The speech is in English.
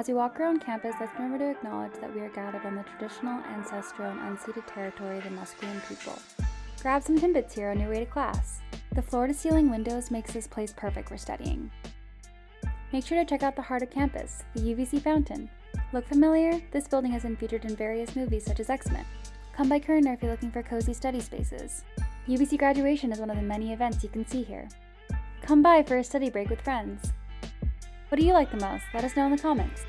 As we walk around campus, let's remember to acknowledge that we are gathered on the traditional, ancestral, and unceded territory of the Musqueam people. Grab some Timbits here on your way to class. The floor-to-ceiling windows makes this place perfect for studying. Make sure to check out the heart of campus, the UBC fountain. Look familiar? This building has been featured in various movies such as X-Men. Come by Koerner if you're looking for cozy study spaces. UBC graduation is one of the many events you can see here. Come by for a study break with friends. What do you like the most? Let us know in the comments.